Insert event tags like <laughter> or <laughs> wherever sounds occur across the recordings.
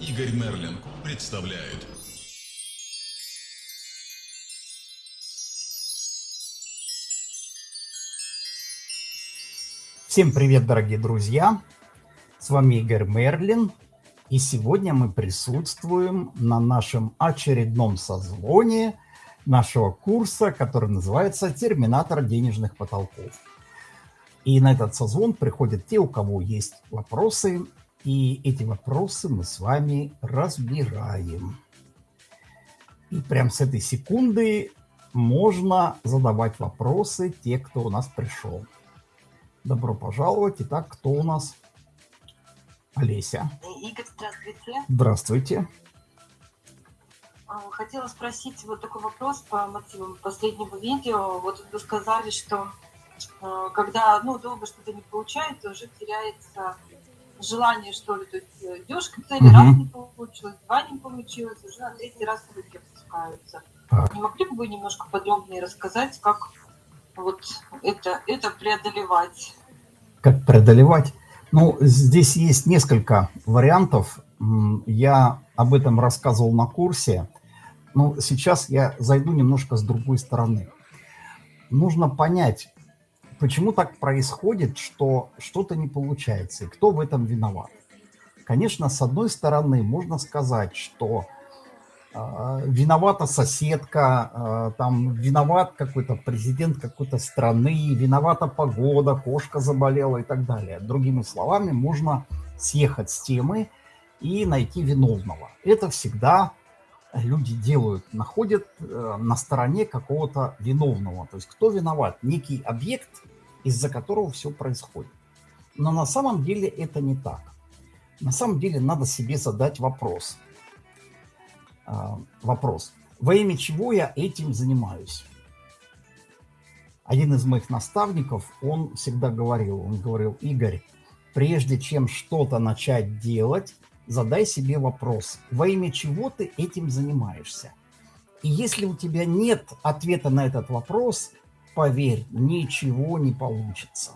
Игорь Мерлин представляет. Всем привет, дорогие друзья! С вами Игорь Мерлин. И сегодня мы присутствуем на нашем очередном созвоне нашего курса, который называется «Терминатор денежных потолков». И на этот созвон приходят те, у кого есть вопросы, и эти вопросы мы с вами разбираем. И прямо с этой секунды можно задавать вопросы те, кто у нас пришел. Добро пожаловать. Итак, кто у нас? Олеся. Игорь, здравствуйте. Здравствуйте. А, хотела спросить вот такой вопрос по мотивам последнего видео. Вот вы сказали, что а, когда ну, долго что-то не получается, уже теряется желание, что ли. То есть идешь к цели, угу. раз не получилось, два не получилось, уже на третий раз руки опускаются. Так. Не могли бы вы немножко подробнее рассказать, как вот это, это преодолевать? Как преодолевать? Ну, здесь есть несколько вариантов. Я об этом рассказывал на курсе. Но сейчас я зайду немножко с другой стороны. Нужно понять, почему так происходит, что что-то не получается, и кто в этом виноват. Конечно, с одной стороны, можно сказать, что э, виновата соседка, э, там виноват какой-то президент какой-то страны, виновата погода, кошка заболела и так далее. Другими словами, можно съехать с темы и найти виновного. Это всегда люди делают, находят э, на стороне какого-то виновного. То есть кто виноват? Некий объект из-за которого все происходит. Но на самом деле это не так. На самом деле надо себе задать вопрос. А, вопрос. Во имя чего я этим занимаюсь? Один из моих наставников, он всегда говорил, он говорил, Игорь, прежде чем что-то начать делать, задай себе вопрос, во имя чего ты этим занимаешься? И если у тебя нет ответа на этот вопрос, поверь, ничего не получится.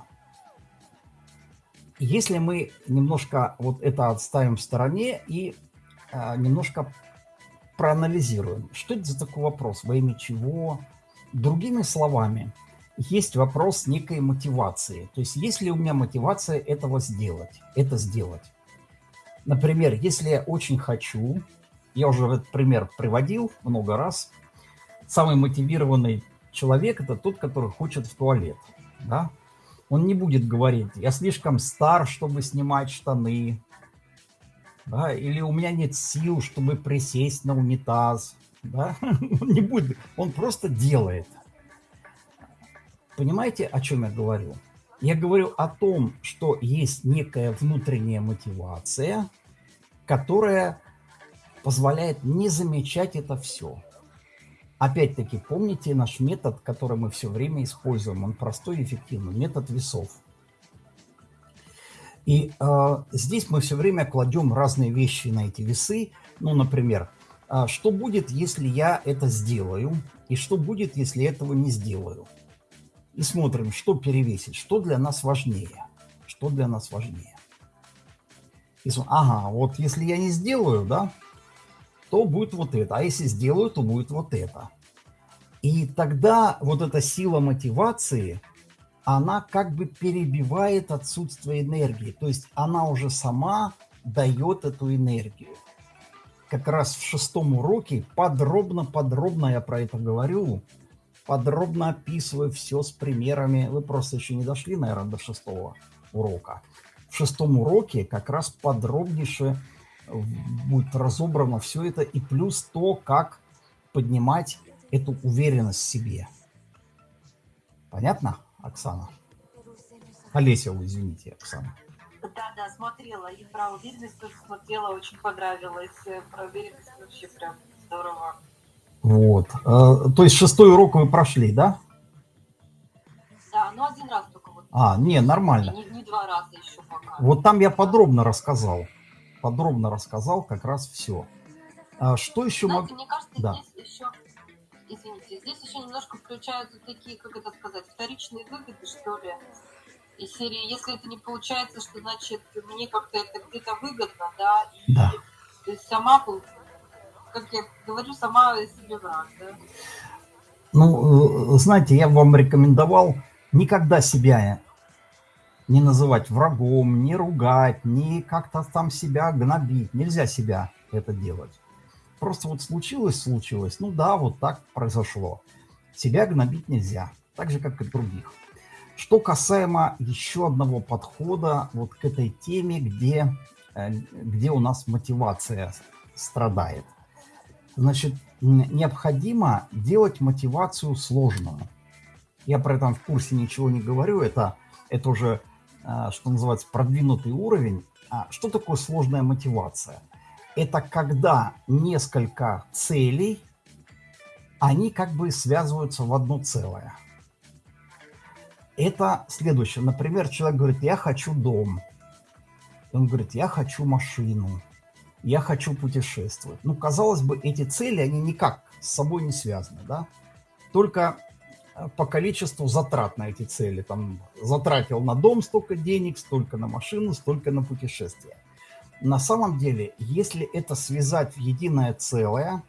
Если мы немножко вот это отставим в стороне и а, немножко проанализируем, что это за такой вопрос, во имя чего? Другими словами, есть вопрос некой мотивации. То есть, есть ли у меня мотивация этого сделать, это сделать. Например, если я очень хочу, я уже этот пример приводил много раз, самый мотивированный человек – это тот, который хочет в туалет. Да? Он не будет говорить, я слишком стар, чтобы снимать штаны, да? или у меня нет сил, чтобы присесть на унитаз. Да? <laughs> Он не будет, он просто делает. Понимаете, о чем я говорю? Я говорю о том, что есть некая внутренняя мотивация, которая позволяет не замечать это все. Опять-таки, помните наш метод, который мы все время используем. Он простой и эффективный. Метод весов. И э, здесь мы все время кладем разные вещи на эти весы. Ну, например, э, что будет, если я это сделаю, и что будет, если этого не сделаю. И смотрим, что перевесить, что для нас важнее. Что для нас важнее. И, ага, вот если я не сделаю, да, то будет вот это. А если сделаю, то будет вот это. И тогда вот эта сила мотивации, она как бы перебивает отсутствие энергии. То есть она уже сама дает эту энергию. Как раз в шестом уроке подробно-подробно я про это говорю, подробно описываю все с примерами. Вы просто еще не дошли, наверное, до шестого урока. В шестом уроке как раз подробнейше будет разобрано все это, и плюс то, как поднимать эту уверенность в себе. Понятно, Оксана? Олеся, извините, Оксана. Да, да, смотрела. И про уверенность тоже смотрела, очень понравилось. Э, про уверенность вообще прям здорово. Вот. Э, то есть шестой урок вы прошли, да? Да, ну один раз только. Вот. А, не, нормально. Не, не два раза еще пока. Вот там я подробно рассказал подробно рассказал как раз все. А что еще могу... Мне кажется, да. здесь еще, извините, здесь еще немножко включаются такие, как это сказать, вторичные выгоды, что ли. И серии, если это не получается, что значит мне как-то это где-то выгодно, да, и да. то есть сама, как я говорю, сама себе враг, да? Ну, э, знаете, я вам рекомендовал никогда себя не называть врагом, не ругать, не как-то там себя гнобить. Нельзя себя это делать. Просто вот случилось, случилось. Ну да, вот так произошло. Себя гнобить нельзя, так же, как и других. Что касаемо еще одного подхода вот к этой теме, где, э, где у нас мотивация страдает. Значит, необходимо делать мотивацию сложную. Я про это в курсе ничего не говорю, это, это уже, э, что называется, продвинутый уровень. А что такое сложная мотивация? Это когда несколько целей, они как бы связываются в одно целое. Это следующее. Например, человек говорит, я хочу дом. Он говорит, я хочу машину. Я хочу путешествовать. Ну, казалось бы, эти цели, они никак с собой не связаны, да? Только э, по количеству затрат на эти цели. Там затратил на дом столько денег, столько на машину, столько на путешествие. На самом деле, если это связать в единое целое,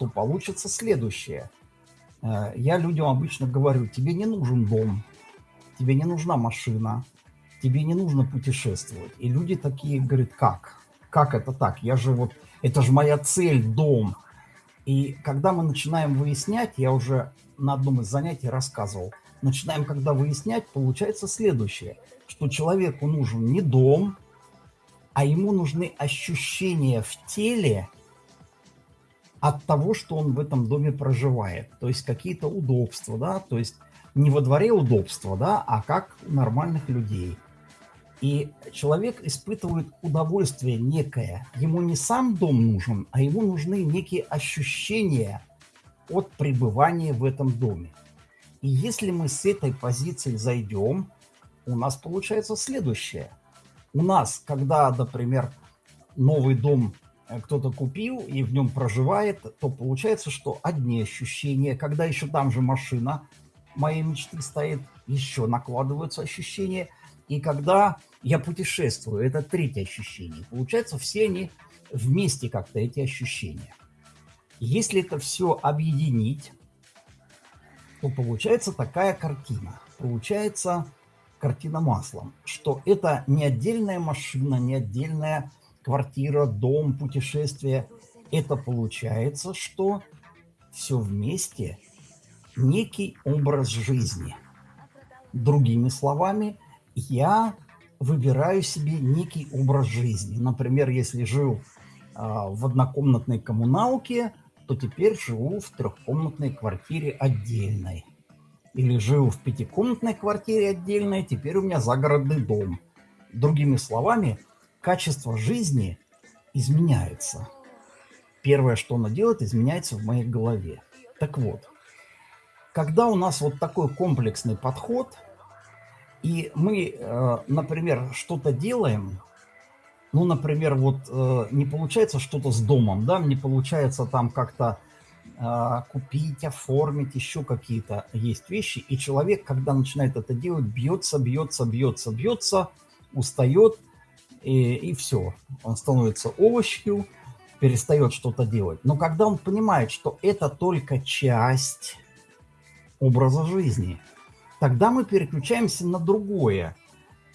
то получится следующее. Э, я людям обычно говорю, тебе не нужен дом, тебе не нужна машина, тебе не нужно путешествовать. И люди такие говорят, как? Как это так? Я же вот, это же моя цель, дом. И когда мы начинаем выяснять, я уже на одном из занятий рассказывал, начинаем когда выяснять, получается следующее, что человеку нужен не дом, а ему нужны ощущения в теле от того, что он в этом доме проживает. То есть какие-то удобства, да, то есть не во дворе удобства, да, а как у нормальных людей. И человек испытывает удовольствие некое. Ему не сам дом нужен, а ему нужны некие ощущения от пребывания в этом доме. И если мы с этой позиции зайдем, у нас получается следующее. У нас, когда, например, новый дом э, кто-то купил и в нем проживает, то получается, что одни ощущения, когда еще там же машина, моей мечты стоит, еще накладываются ощущения. И когда я путешествую, это третье ощущение. Получается, все они вместе как-то, эти ощущения. Если это все объединить, то получается такая картина. Получается картина маслом, что это не отдельная машина, не отдельная квартира, дом, путешествие. Это получается, что все вместе – некий образ жизни. Другими словами, я выбираю себе некий образ жизни. Например, если жил а, в однокомнатной коммуналке, то теперь живу в трехкомнатной квартире отдельной. Или жил в пятикомнатной квартире отдельной, теперь у меня загородный дом. Другими словами, качество жизни изменяется. Первое, что оно делает, изменяется в моей голове. Так вот, когда у нас вот такой комплексный подход, и мы, э, например, что-то делаем, ну, например, вот э, не получается что-то с домом, да, не получается там как-то э, купить, оформить, еще какие-то есть вещи, и человек, когда начинает это делать, бьется, бьется, бьется, бьется, устает, и, и все, он становится овощью, перестает что-то делать. Но когда он понимает, что это только часть образа жизни. Тогда мы переключаемся на другое.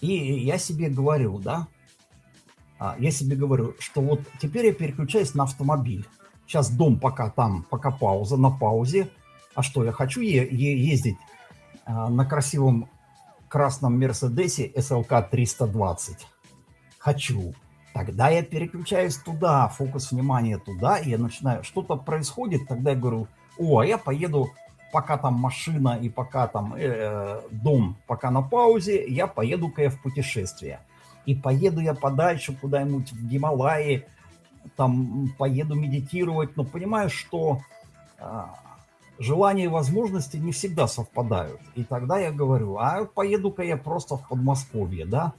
И я себе говорю, да, а, я себе говорю, что вот теперь я переключаюсь на автомобиль. Сейчас дом пока там, пока пауза, на паузе. А что, я хочу ездить а, на красивом красном Мерседесе SLK 320? Хочу. Тогда я переключаюсь туда, фокус внимания туда, и я начинаю, что-то происходит, тогда я говорю, о, а я поеду пока там машина и пока там э, дом пока на паузе, я поеду-ка я в путешествие. И поеду я подальше куда-нибудь в Гималаи, там поеду медитировать, но понимаю, что э, желания и возможности не всегда совпадают. И тогда я говорю, а поеду-ка я просто в Подмосковье, да,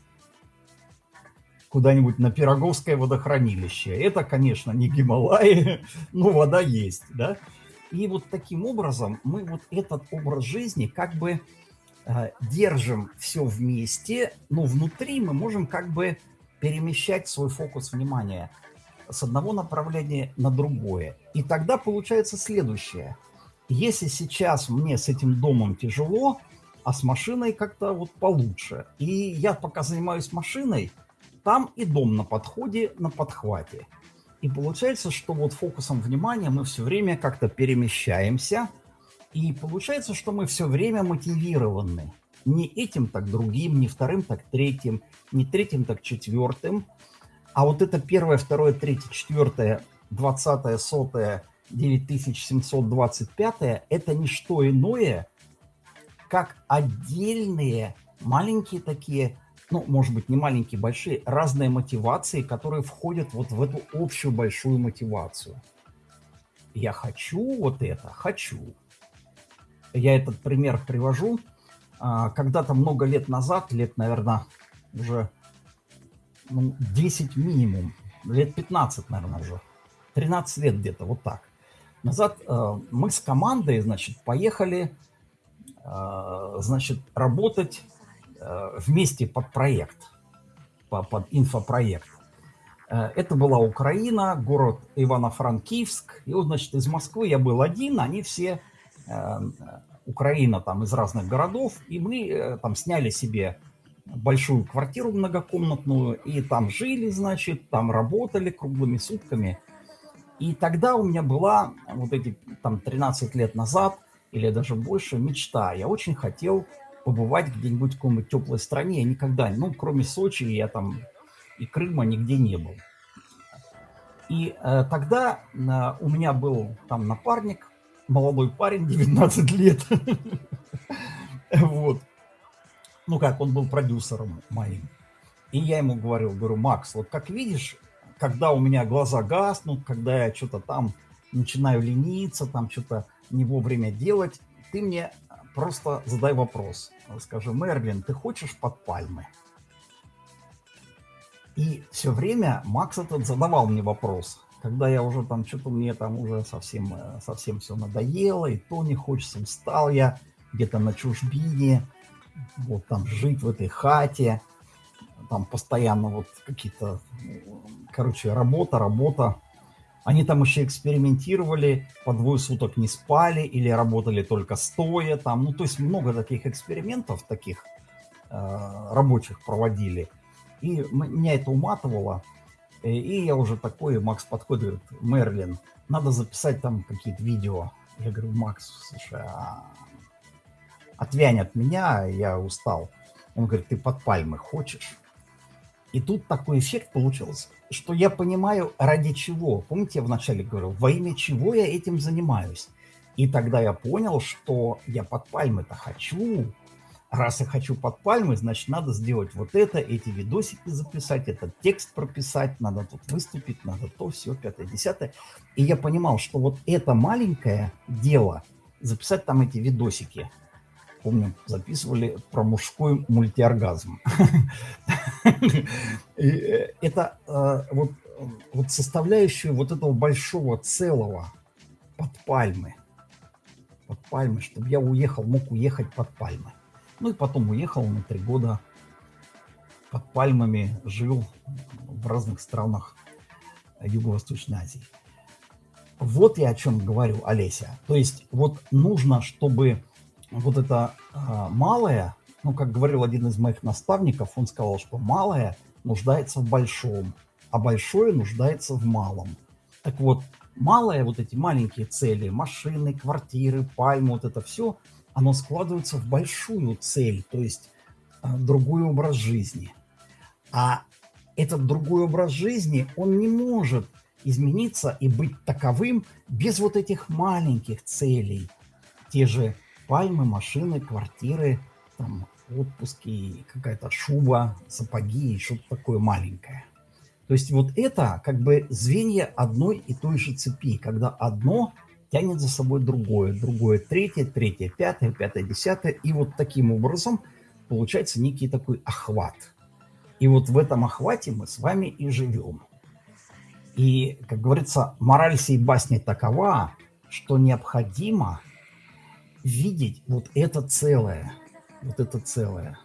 куда-нибудь на Пироговское водохранилище. Это, конечно, не Гималаи, <laughs> но вода есть, да. И вот таким образом мы вот этот образ жизни как бы э, держим все вместе, но внутри мы можем как бы перемещать свой фокус внимания. с одного направления на другое. И тогда получается следующее. Если сейчас мне с этим домом тяжело, а с машиной как-то вот получше. И я пока занимаюсь машиной, там и дом на подходе, на подхвате. И получается, что вот фокусом внимания мы все время как-то перемещаемся. И получается, что мы все время мотивированы. Не этим, так другим, не вторым, так третьим, не третьим, так четвертым. А вот это первое, второе, третье, четвертое, двадцатое, сотое, 9725 это не что иное, как отдельные маленькие такие ну, может быть, не маленькие, большие, разные мотивации, которые входят вот в эту общую большую мотивацию. Я хочу вот это, хочу. Я этот пример привожу. А, когда-то много лет назад, лет, наверное, уже ну, 10 минимум, лет 15, наверное, уже, 13 лет где-то, вот так. Назад э, мы с командой, значит, поехали, э, значит, работать вместе под проект, под инфопроект. Э, это была Украина, город Ивано-Франкивск. И вот, значит, из Москвы я был один, они все, э, Украина там из разных городов, и мы там сняли себе большую квартиру многокомнатную, и там жили, значит, там работали круглыми сутками. И тогда у меня была, вот эти там 13 лет назад, или даже больше, мечта. Я очень хотел побывать где-нибудь в какой-нибудь теплой стране. Я никогда, ну, кроме Сочи, я там и Крыма нигде не был. И э, тогда э, у меня был там напарник, молодой парень, <laughs> 19 лет. <laughs> Вот. Ну как, он был продюсером моим. И я ему говорил, говорю, Макс, вот как видишь, когда у меня глаза гаснут, когда я что-то там начинаю лениться, там что-то не вовремя делать, ты мне просто задай вопрос. Скажи, Мерлин, ты хочешь под пальмы? И все время Макс этот задавал мне вопрос. Когда я уже там, что-то мне там уже совсем, э, совсем все надоело, и то не хочется, устал я где-то на чужбине, вот там жить в этой хате, там постоянно вот какие-то, короче, работа, работа. Они там еще экспериментировали, по двое суток не спали или работали только стоя там. Ну, то есть много таких экспериментов, таких э, рабочих проводили. И меня это уматывало. И я уже такой, Макс подходит, говорит, Мерлин, надо записать там какие-то видео. Я говорю, Макс, слушай, а... отвянь от меня, я устал. Он говорит, ты под пальмы хочешь? И тут такой эффект получился, что я понимаю, ради чего. Помните, я вначале говорил, во имя чего я этим занимаюсь. И тогда я понял, что я под пальмы-то хочу. Раз я хочу под пальмы, значит, надо сделать вот это, эти видосики записать, этот текст прописать, надо тут выступить, надо то, все, пятое, десятое. И я понимал, что вот это маленькое дело, записать там эти видосики, помню, записывали про мужской мультиоргазм. Э, это э, вот, вот составляющую вот этого большого целого под пальмы. Под пальмы, чтобы я уехал, мог уехать под пальмы. Ну и потом уехал на три года под пальмами, жил в разных странах Юго-Восточной Азии. Вот я о чем говорю, Олеся. То есть вот нужно, чтобы вот это а, малое, ну, как говорил один из моих наставников, он сказал, что малое нуждается в большом, а большое нуждается в малом. Так вот, малое, вот эти маленькие цели, машины, квартиры, пальмы, вот это все, оно складывается в большую цель, то есть а, другой образ жизни. А этот другой образ жизни, он не может измениться и быть таковым без вот этих маленьких целей. Те же пальмы, машины, квартиры, там, отпуски, какая-то шуба, сапоги и что-то такое маленькое. То есть вот это как бы звенья одной и той же цепи, когда одно тянет за собой другое, другое третье, третье, пятое, пятое, десятое. И вот таким образом получается некий такой охват. И вот в этом охвате мы с вами и живем. И, как говорится, мораль сей басни такова, что необходимо видеть вот это целое. Вот это целое.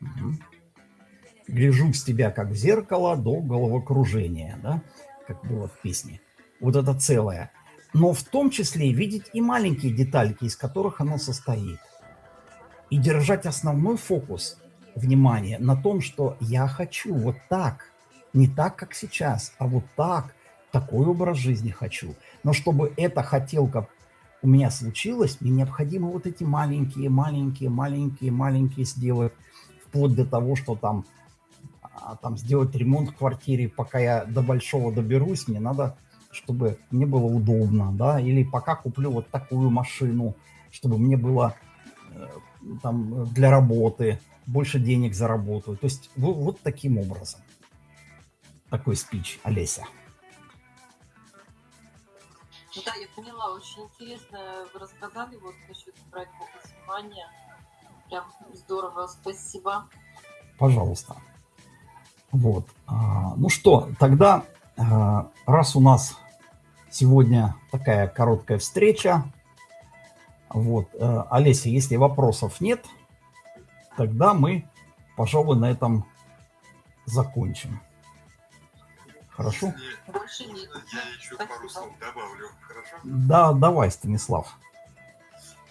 Угу. Гляжу с тебя, как в зеркало, до головокружения. Да? как было в песне. Вот это целое. Но в том числе видеть и маленькие детальки, из которых оно состоит. И держать основной фокус внимания на том, что я хочу вот так, не так, как сейчас, а вот так, такой образ жизни хочу. Но чтобы эта хотелка у меня случилось, мне необходимо вот эти маленькие, маленькие, маленькие, маленькие сделать, вплоть до того, что там, а, там сделать ремонт в квартире, пока я до большого доберусь, мне надо, чтобы мне было удобно, да, или пока куплю вот такую машину, чтобы мне было э, там для работы, больше денег заработаю. То есть вот, вот таким образом. Такой спич, Олеся. Ну да, я поняла, очень интересно вы рассказали вот насчет брать фокус внимания. Прям здорово, спасибо. Пожалуйста. Вот. А, ну что, тогда, а, раз у нас сегодня такая короткая встреча, вот, э, Олеся, если вопросов нет, тогда мы, пожалуй, на этом закончим. Хорошо? Больше нет. Я еще Спасибо. пару слов добавлю, хорошо? Да, давай, Станислав.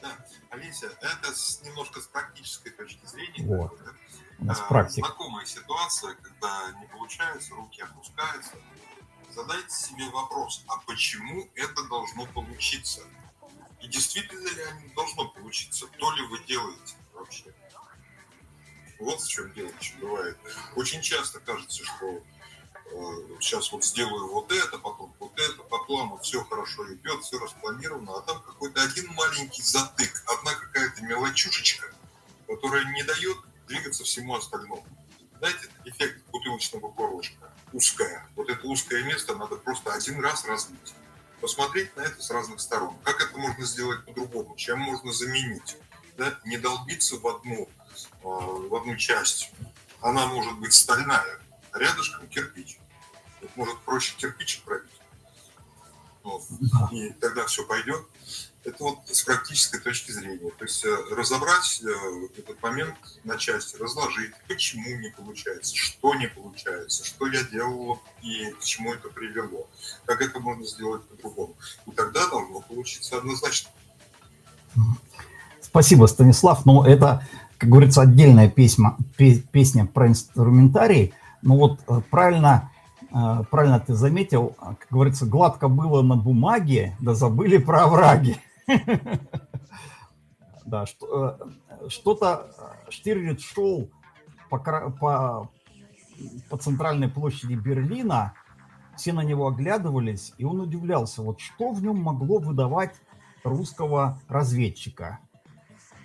Да, Олеся, это с- немножко с практической точки зрения. Вот. да. У нас А, практика. Знакомая ситуация, когда не получается, руки опускаются. Задайте себе вопрос, а почему это должно получиться? И действительно ли оно должно получиться? То ли вы делаете вообще? Вот в чем дело еще бывает. Очень часто кажется, что сейчас вот сделаю вот это, потом вот это, по плану все хорошо идет, все распланировано, а там какой-то один маленький затык, одна какая-то мелочушечка, которая не дает двигаться всему остальному. Знаете, эффект бутылочного горлышка, узкая. Вот это узкое место надо просто один раз разбить. Посмотреть на это с разных сторон. Как это можно сделать по-другому? Чем можно заменить? Да? Не долбиться в одну, э, в одну часть. Она может быть стальная, рядышком кирпич. Вот может проще кирпичик пробить. Вот. И тогда все пойдет. Это вот с практической точки зрения. То есть э, разобрать э, этот момент на части, разложить, почему не получается, что не получается, что я делал и к чему это привело, как это можно сделать по-другому. И тогда должно получиться однозначно. Спасибо, Станислав. Ну, это, как говорится, отдельная песня, пе- песня про инструментарий. Ну вот э, правильно, э, правильно ты заметил, э, как говорится, гладко было на бумаге, да забыли про овраги. <laughs> Да, э, что-то Штирлиц шел по, по центральной площади Берлина, все на него оглядывались, и он удивлялся, вот что в нем могло выдавать русского разведчика.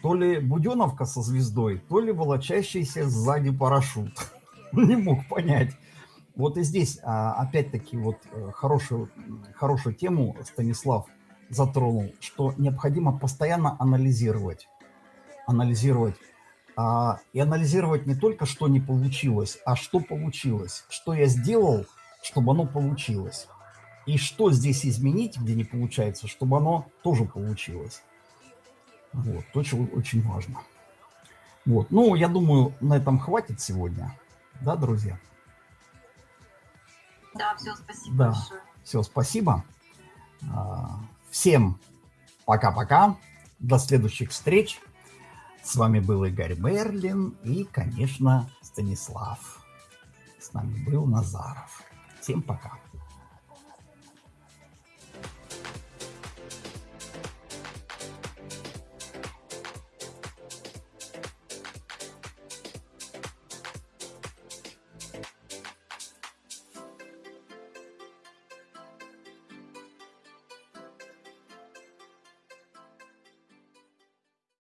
То ли буденовка со звездой, то ли волочащийся сзади парашют. <laughs> <laughs> Не мог понять. Вот и здесь, а, опять-таки, вот э, хорошую, хорошую тему Станислав затронул, что необходимо постоянно анализировать. Анализировать. А, И анализировать не только, что не получилось, а что получилось. Что я сделал, чтобы оно получилось. И что здесь изменить, где не получается, чтобы оно тоже получилось. Вот, очень, очень важно. Вот, ну, я думаю, на этом хватит сегодня. Да, друзья? Да, все, спасибо Да. большое. Все, спасибо. А, Всем пока-пока. До следующих встреч. С вами был Игорь Берлин и, конечно, Станислав. С нами был Назаров. Всем пока.